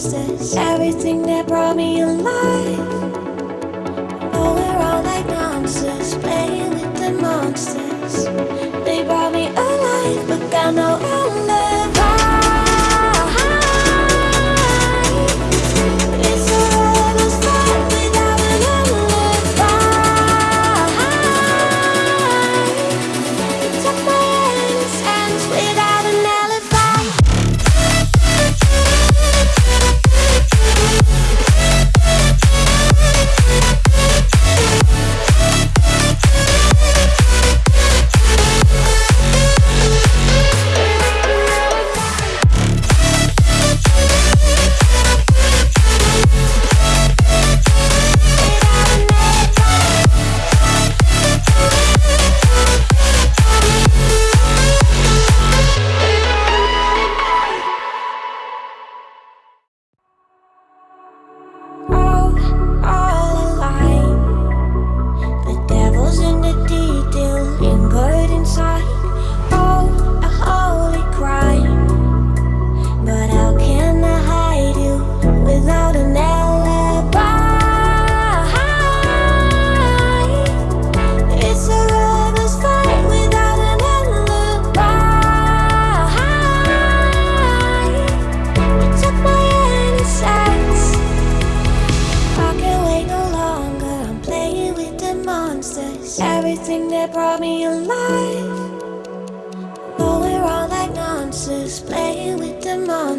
process everything that brought me alive.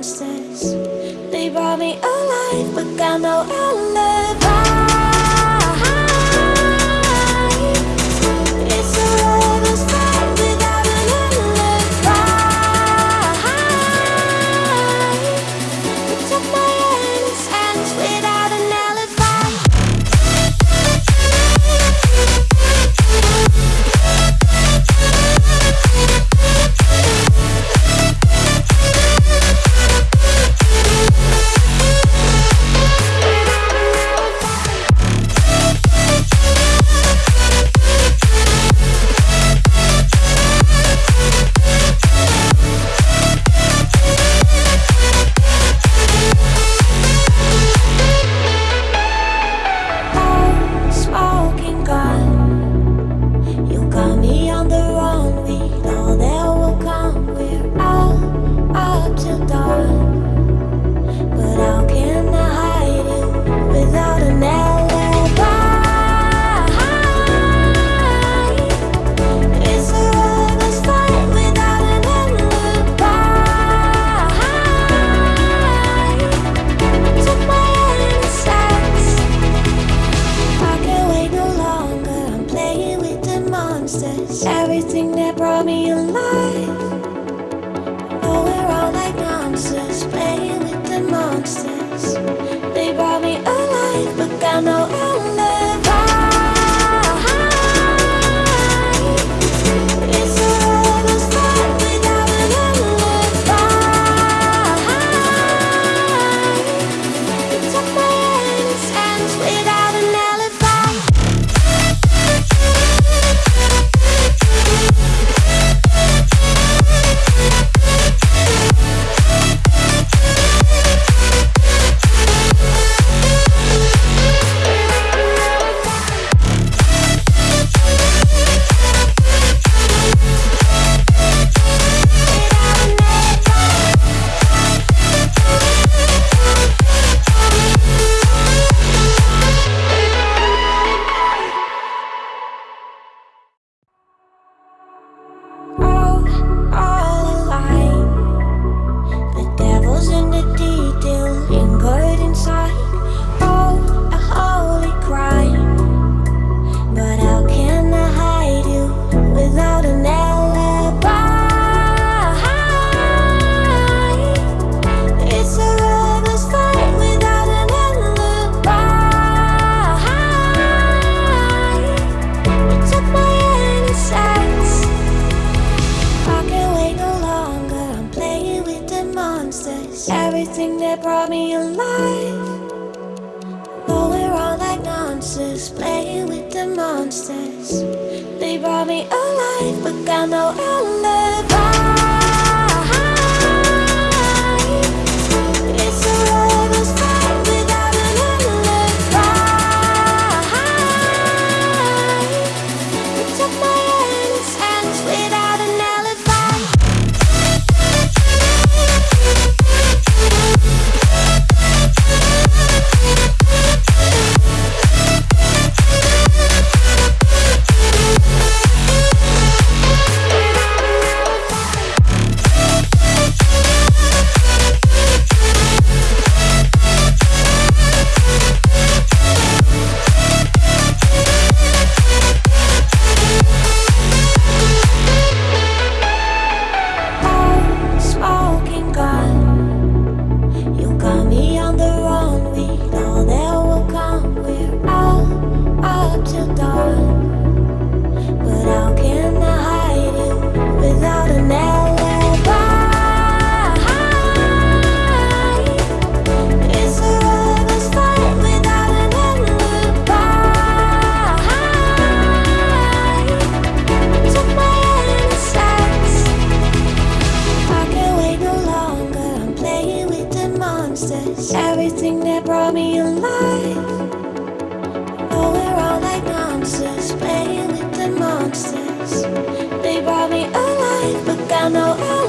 monsters. They brought me alive, but got no alibi down, no everything that brought me alive. Oh, we're all like monsters, playing with the monsters. They brought me alive, but got no eyes.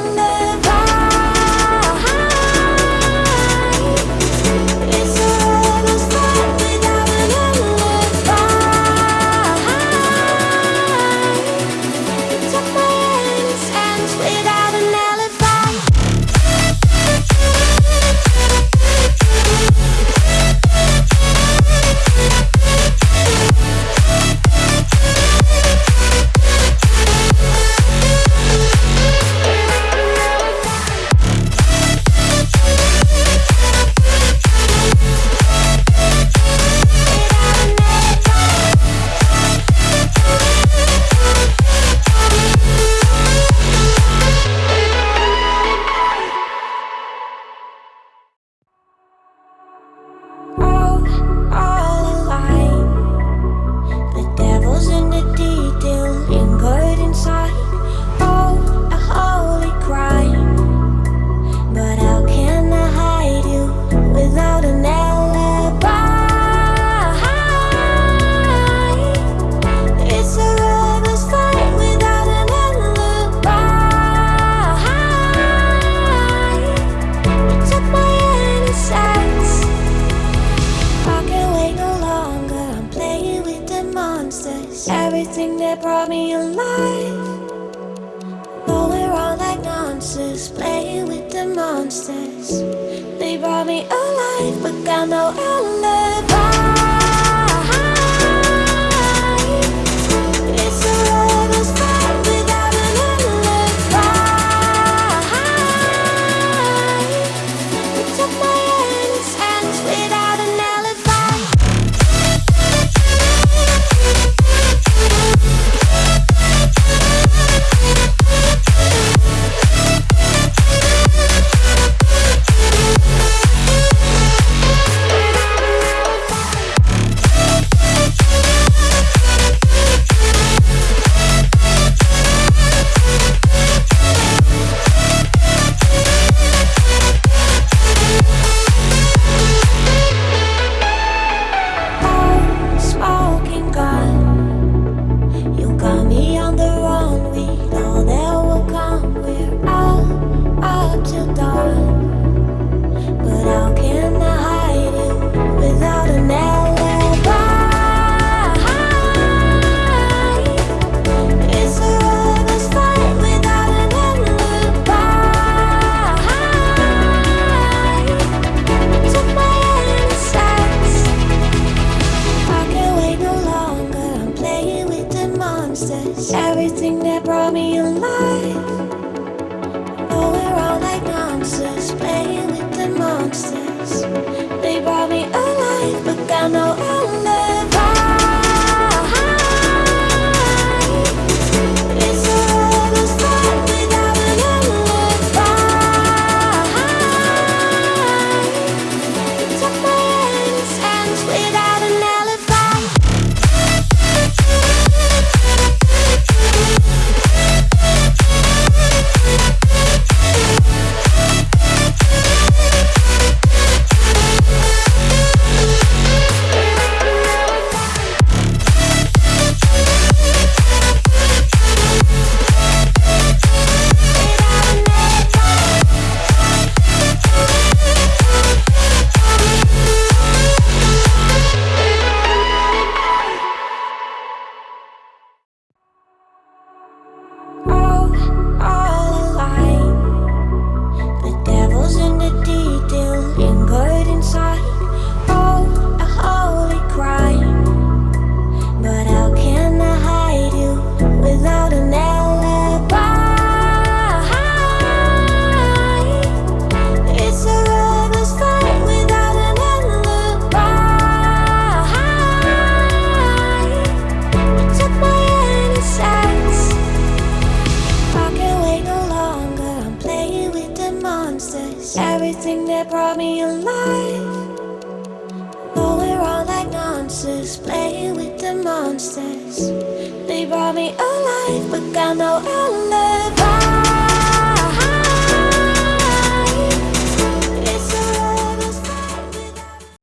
But got no. With